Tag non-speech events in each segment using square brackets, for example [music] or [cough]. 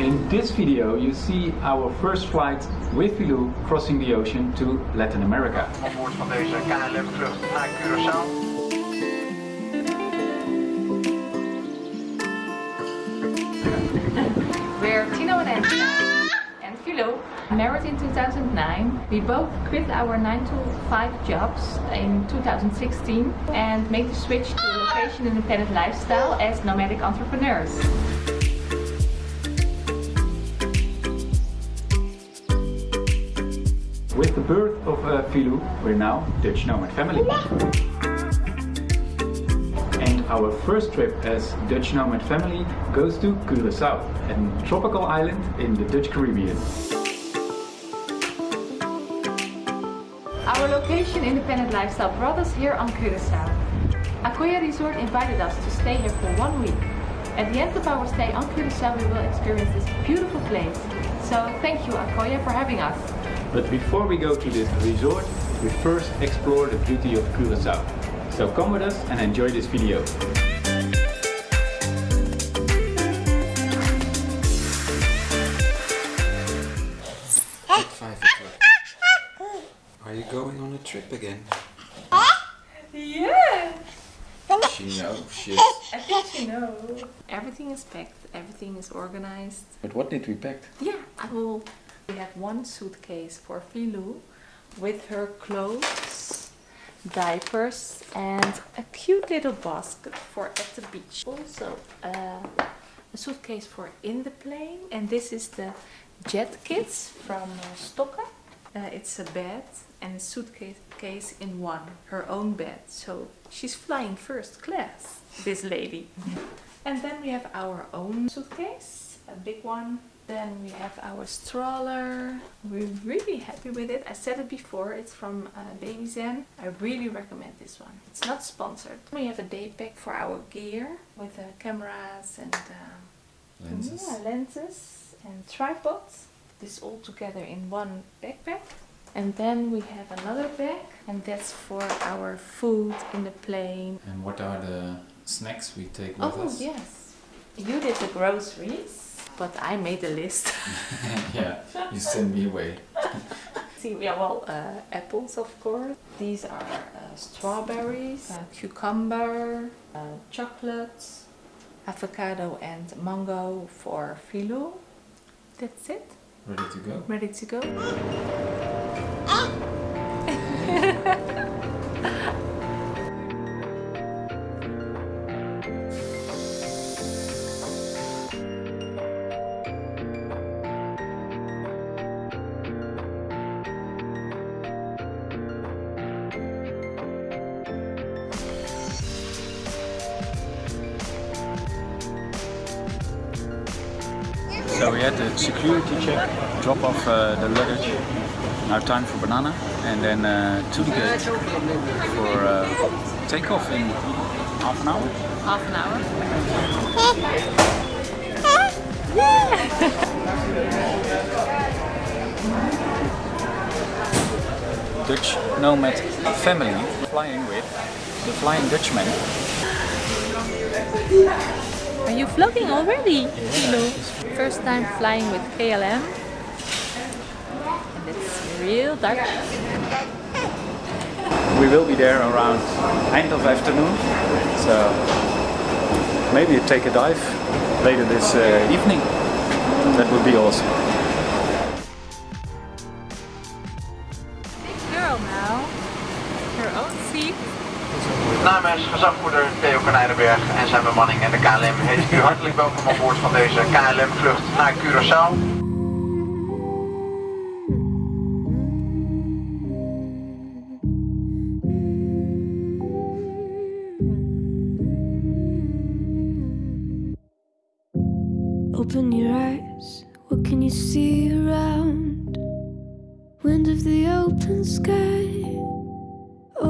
In this video you see our first flight with Filou crossing the ocean to Latin America. Aan boord van deze KLM vlucht naar Curaçao. We're Tino and Anthony and Filou, married in 2009. We both quit our 9 to 5 jobs in 2016 and made the switch to a location independent lifestyle as nomadic entrepreneurs. With the birth of uh, Filou, we're now Dutch nomad family. And our first trip as Dutch nomad family goes to Curaçao, a tropical island in the Dutch Caribbean. Our location independent lifestyle brought us here on Curaçao. Akoya Resort invited us to stay here for one week. At the end of our stay on Curaçao we will experience this beautiful place. So thank you Akoya for having us. But before we go to this resort, we first explore the beauty of Curaçao. So come with us and enjoy this video. Are you going on a trip again? Yeah! She knows. She I think you know. Everything is packed, everything is organized. But what did we pack? Yeah, I will. We have one suitcase for Filou with her clothes, diapers and a cute little basket for at the beach. Also uh, a suitcase for in the plane and this is the JetKids from uh. Uh, it's a bed and a suitcase in one, her own bed. So she's flying first class, this lady. And then we have our own suitcase, a big one. Then we have our stroller. We're really happy with it. I said it before, it's from uh, Babyzen. I really recommend this one. It's not sponsored. We have a day pack for our gear with uh, cameras and um, lenses. yeah, lenses and tripods. This all together in one backpack. And then we have another bag and that's for our food in the plane. And what are the snacks we take with Oh us? Oh yes, you did the groceries, but I made a list. [laughs] [laughs] yeah, you send me away. [laughs] See, yeah, well, uh, apples of course. These are uh, strawberries, uh, cucumber, uh, chocolates, avocado and mango for Filou. That's it. Ready to go? Ready to go? [gasps] So we had the security check, drop off uh, the luggage. Now time for banana and then uh, to the gate for uh, takeoff in half an hour. Half an hour. [laughs] Dutch nomad family flying with the Flying Dutchman. Are you vlogging already? Hello. First time flying with KLM. And it's real Dutch. We will be there around end of afternoon, so maybe take a dive later this uh, evening. That would be awesome. Big girl now. Her own seat. Namens gezagvoerder Theo Konijnenberg en zijn bemanning en de KLM heet ik u hartelijk welkom aan boord van deze KLM vlucht naar Curaçao. Open your eyes, what can you see around? Wind of the open sky,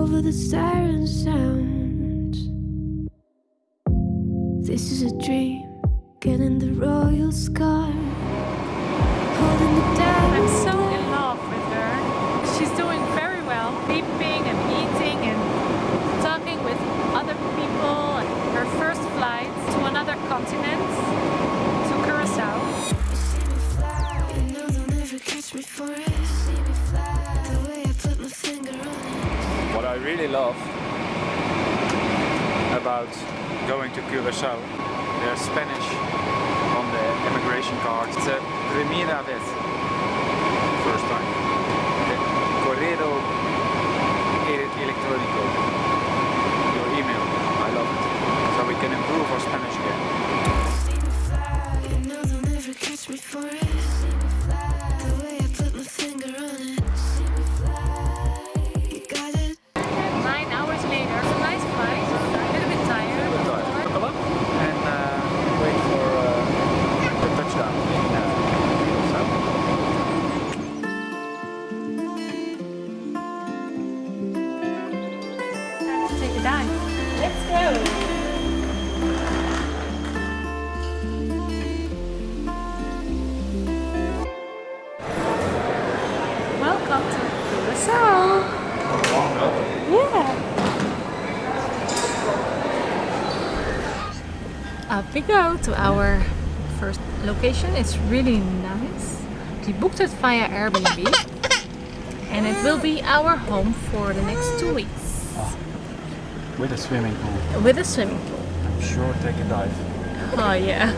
over the siren sound. This is a dream, getting the royal scar, holding the I'm immigration card. Up we go to our first location. It's really nice. We booked it via Airbnb and it will be our home for the next two weeks With a swimming pool. with a swimming pool. I'm sure take a dive. Oh yeah.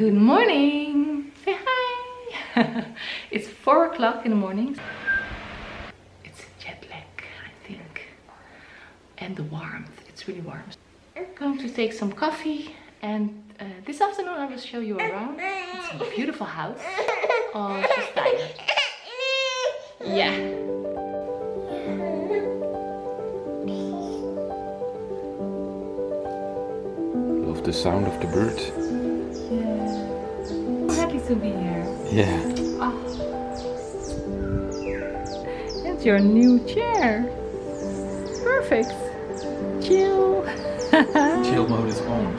Good morning. Say hi. [laughs] it's four o'clock in the morning. It's jet lag, I think. And the warmth. It's really warm. We're going to take some coffee and uh, this afternoon I will show you around. It's a beautiful house. Oh, she's tired. Yeah. Love the sound of the bird. Yeah. To be here. Yeah. That's your new chair. Perfect. Chill. [laughs] Chill mode is on.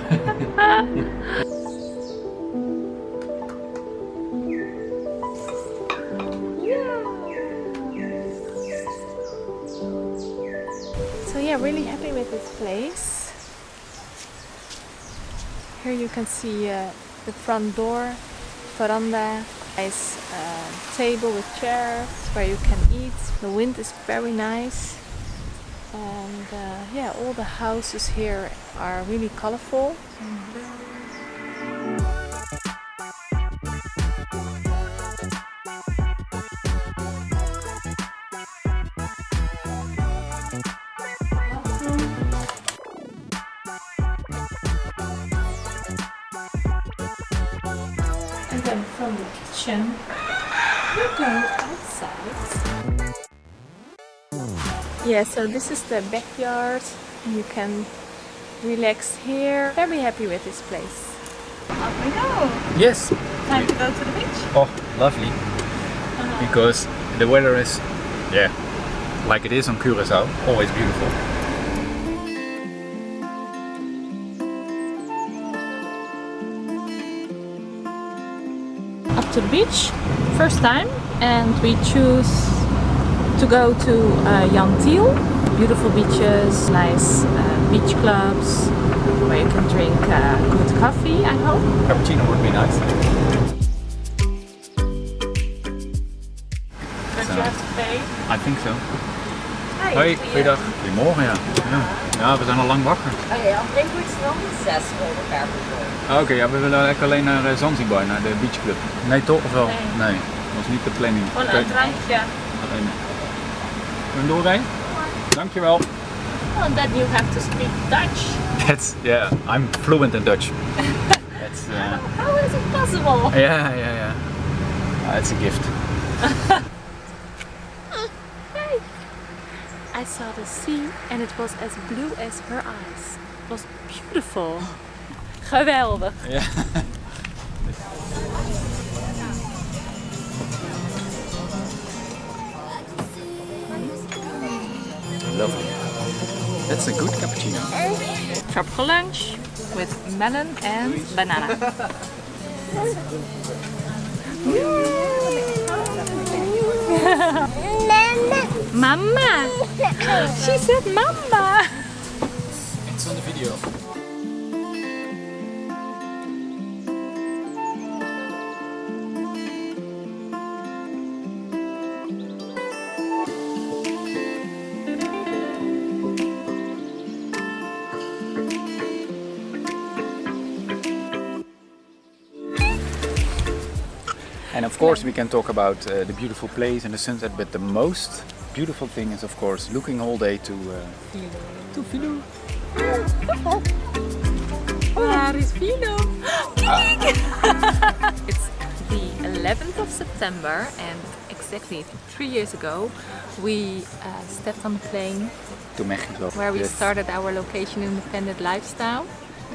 So yeah, really happy with this place. Here you can see uh, the front door, veranda, nice uh, table with chairs where you can eat. The wind is very nice. And uh, yeah, all the houses here are really colorful. And then from the kitchen, we go outside. Yeah, so this is the backyard. You can relax here. Very happy with this place. Up we go. Yes. Time to go to the beach. Oh, lovely. Oh, because the weather is, yeah, like it is on Curacao, always beautiful. To the beach, first time, and we choose to go to uh, Jan Thiel. Beautiful beaches, nice uh, beach clubs where you can drink uh, good coffee, I hope. Cappuccino would be nice. But you have to pay. I think so. Hoi, goeiedag. Goedemorgen, ja. ja. Ja, we zijn al lang wakker. Oh ja, ik denk een zes per persoon. Ah, Oké, ja, we willen eigenlijk alleen naar eh, Zanzibar, naar de beachclub. Nee, toch? Of wel? Nee. Nee, dat was niet de planning. Gewoon Oké, een drankje. alleen. Kunnen we doorrijden? Dankjewel. Oh, and then you have to speak Dutch. That's, yeah, I'm fluent in Dutch. That's, [laughs] uh, How is it possible? yeah, yeah, yeah. Ah, it's a gift. [laughs] saw the sea and it was as blue as her eyes. It was beautiful. [gasps] Geweldig. Yeah. Lovely. That's a good cappuccino. Tropical lunch with melon and banana. [laughs] [laughs] [laughs] Mama. She said mama. It's on the video. And of course we can talk about uh, the beautiful place and the sunset, but the most beautiful thing is of course looking all day to uh, to Filou. Waar is Filou? [laughs] it's the 11th of September and exactly three years ago we uh, stepped on the plane to Mexico. where we Yes. started our location independent lifestyle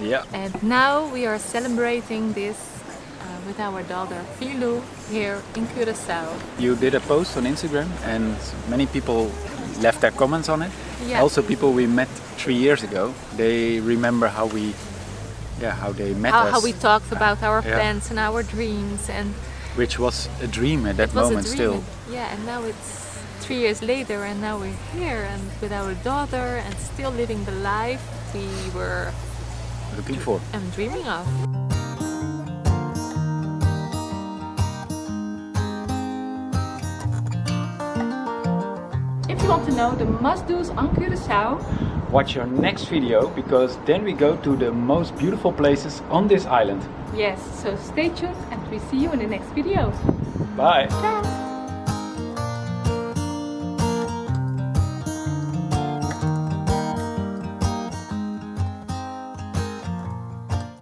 Yeah. and now we are celebrating this with our daughter Filou here in Curacao. You did a post on Instagram and many people left their comments on it. Yeah. Also people we met three years ago, they remember how we yeah, how they met How, us. how we talked about our Yeah. plans and our dreams and which was a dream at that moment still. Yeah, and now it's three years later, and now we're here and with our daughter and still living the life we were Looking for. um, dreaming of. If you want to know the must-dos on Curacao, Watch your next video because then we go to the most beautiful places on this island. yes, so stay tuned and we see you in the next video. Bye! Ciao!